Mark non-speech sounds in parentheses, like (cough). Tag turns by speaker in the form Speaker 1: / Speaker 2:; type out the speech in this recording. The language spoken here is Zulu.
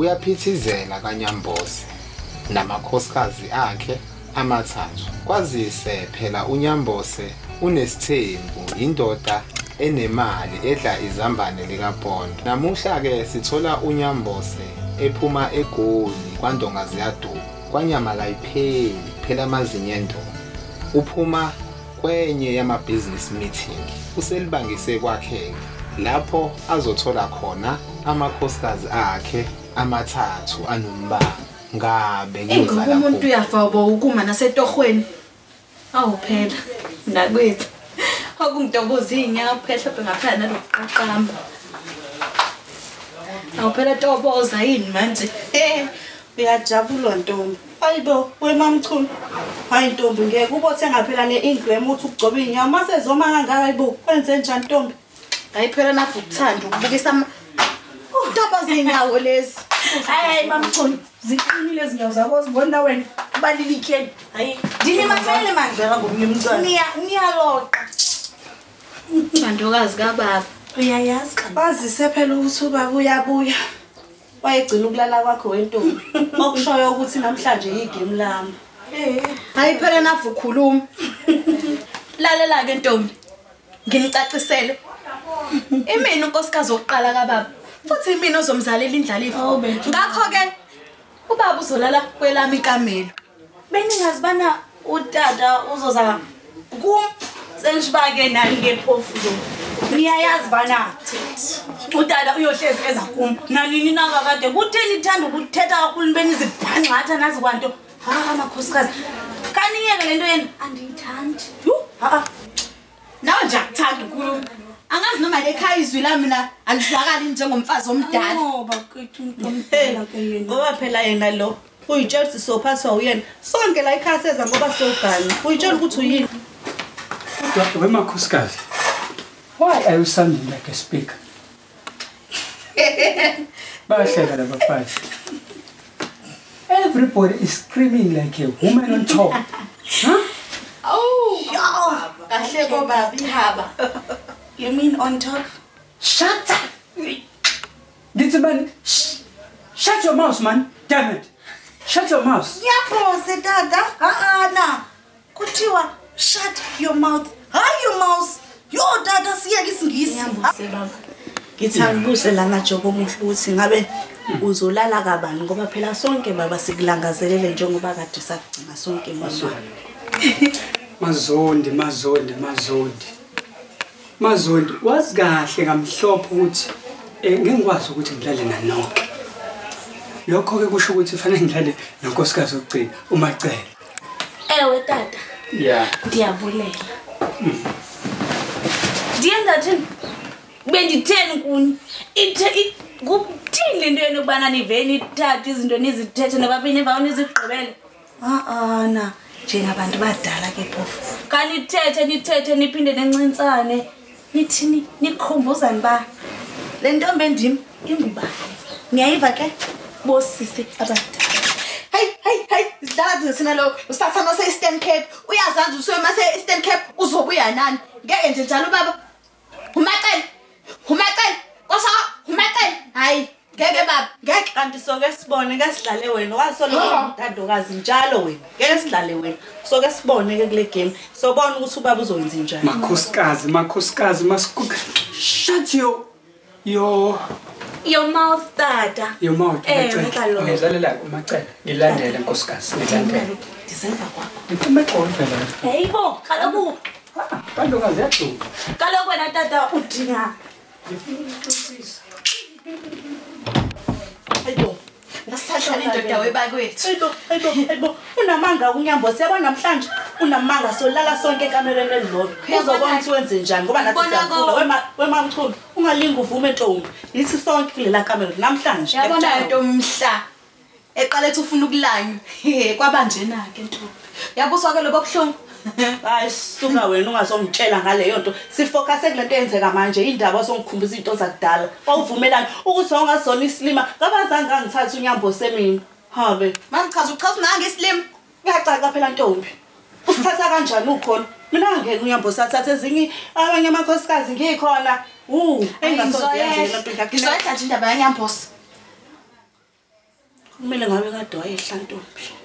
Speaker 1: kuyaphithizela kaNyambose namakhosikazi akhe amathathu. Kwazise phela uNyambose unesithembu indoda enemali edla izambane likaPondo. Namuhla ke sithola uNyambose ephuma egoli kwaNdonga ziyaduka. Kwanyama kayipheli phela amazinyo endonga. Uphuma kwenye yama-business meeting uselibangise kwakhe lapho azothola khona amakhosikazi akhe amathathu anombala ngabe
Speaker 2: Ngoba
Speaker 1: kuyozala
Speaker 2: umuntu
Speaker 1: kuphi?
Speaker 2: uyafa ubo ukuma nasetohweni. Awu phela nakwethu. Akungidokoza inyaka kuphela mhlawumbe ngaphana nalokuqaqamba. Awu phela toboza yini manje?
Speaker 3: Eh, uyajabula ntombi. Hayibo, wemamchunu. Hayi ntombi ngeke ubothe ngaphela ne-ingram uthi ukugcoba iy'nyawo mase zoma kangaka hayibo kwenze njani ntombi
Speaker 2: Hayi phela nafu ukuthanda ukubukisa ama Toboza inyawo lezi.
Speaker 3: hayi mamchunu ziqinile izinyawo zakho zibona wena ubalilikeni hayi ndini masele mandlela ngomnye umntwana niyaloqa
Speaker 2: Bandokazi kababa.
Speaker 3: uyayazi bazise phela ukuthi ubaba uyabuya wayegcina ukulala kwakho wentombi okushoyo ukuthi namhlanje yigame lami
Speaker 2: Hayi phela nafu ukhuluma. Lalela ke Ntombi. Ngimcacisele. Imina unkosikazi oqala kababa. Futhi imina ozomzalela indlalifa. Ngakho ke ubaba uzolala kwelami ikamelo.
Speaker 3: beningazibana utata uzoza kum senishibake nani ngephofu lo niyayazi bana utata uyohlezi eza kum. Nanini nakakade kutheni ithanda ukuthetha kakhulu benizibhanxatha nazi kwanto ha makhosikazi kaniyeke le nto yeni andiyithandi. Yu, ha-a
Speaker 2: Nawe nje akuthanda ukukhuluma. Angazi noma lekhaya izwi lami mina alizwakali njengomfazi omdala.
Speaker 3: ngoba kwethu umntwana ke yena ngoba phela yena lo uyitshela ukuthi sophathwa uyena sonke la ikhaya seza ngoba sogani uyitshela ukuthi uyini
Speaker 4: Kodwa wemakhosikazi, why are you sounding like a speaker? (laughs) Bayahleka laba bafazi. Everybody is screaming like a woman on top. (laughs) Huh?
Speaker 2: Kahle bobaba ihaba.
Speaker 3: You mean on top
Speaker 4: Shut up! Little man, sh- shut your mouth, man. Damn it. Shut your mouth.
Speaker 3: ngiyaphose tata ha-ana kuthiwa shut your mouth hayi your mouth yo tata siyeke isingisi ngithi angibuse la majobo omuhle ukuthi ngabe uzolala kabani ngoba phela sonke baba sikulangazelele njengoba kade sakugcina sonke mama
Speaker 4: Mazondi, mazondi, mazondi. Mazondi, wazi kahle ngamhlophe ukuthi eh ngingikwazi ukuthi ngidlale nanonke. Lokho ke kusho ukuthi fanele ngidlale nonkosikazi ogcina umacela.
Speaker 3: ewe tata.
Speaker 4: Yeah.
Speaker 3: ndiyabulela. Ndiyenzathini benditheni kuni Ithe- i- kuthini le nto yenu ukubana nivele nithathe izinto nizithethe nobabini emva nizigqibele? A-ana njengabantu badala ke phofu. Kanithethe nithethe niphinde nencintsane nithini nikhumbuzani ba le ntombi endim ingubani niyayiva ke bosisi abadala
Speaker 2: Hayi hayi hayi sidala thina lo usathana se Eastern Cape. Uyazazi usuke mase Eastern Cape uzobuya nani? Ngeke nje njalo baba. Umacele. Umacele. Kosa ngeke baba. Ngeke
Speaker 3: kanti soke sibone ke sidlale wena wasola umdadokazi njalo wena ngeke sidlale wena soke sibone ke kule game sobona ukuthi ubaba uzowenza njani
Speaker 4: Makhosikazi, makhosikazi, masikuka. Shut your your
Speaker 3: your mouth tata
Speaker 4: your mouth.
Speaker 3: Eh,
Speaker 4: umacele.
Speaker 3: ngicela.
Speaker 4: Ngizalela umacela. Ngilandele nkosikazi, ngilandele.
Speaker 3: ndisemva kwakho
Speaker 4: Ngiphume eqolo phela.
Speaker 3: heyibo kaloku
Speaker 4: Bandokazi yaduka.
Speaker 3: kaloku wena tata udinga hayibo
Speaker 2: ngasithathela indoda webakwethu.
Speaker 3: hayibo hayibo hayibo unamanga unyambo siyabona namhlanje unamanga solala sonke ekamereni elilodwa uzobona ukuthi wenze njani ngoba nathi
Speaker 2: Ubona
Speaker 3: siyakhula
Speaker 2: ko-
Speaker 3: Wema- wemamthulu ungalingi uvume ntombi yithi sonke kulela kamera namhlanje
Speaker 2: Yabona
Speaker 3: ngiyakutshela.
Speaker 2: into umhla. Eqala ethi ufuna ukulanywa. (laughs) Kwabanjena ke ntombi. Yabuswa ke lobo kuhlungu. (laughs)
Speaker 3: hayi suka wena ungazongitshela ngaleyo nto. Sifokase kule nto eyenzeka manje indaba osongikhumbuza iy'nto zakudala. Wawuvumelani ukuthi wawungazona isilima ngabazange angithathe unyambo semina habe.
Speaker 2: Mangichaza uchaza unanga islimi.
Speaker 3: kuyacaca phela ntombi usithatha kanjani ukhona? Mina angeke unyambo sathatha ezinye abanye amakhosikazi ngikhona. U
Speaker 2: Ngizoyedla nje indaba yanyambosi.
Speaker 3: kumele ngabe kade wayehla ntombi.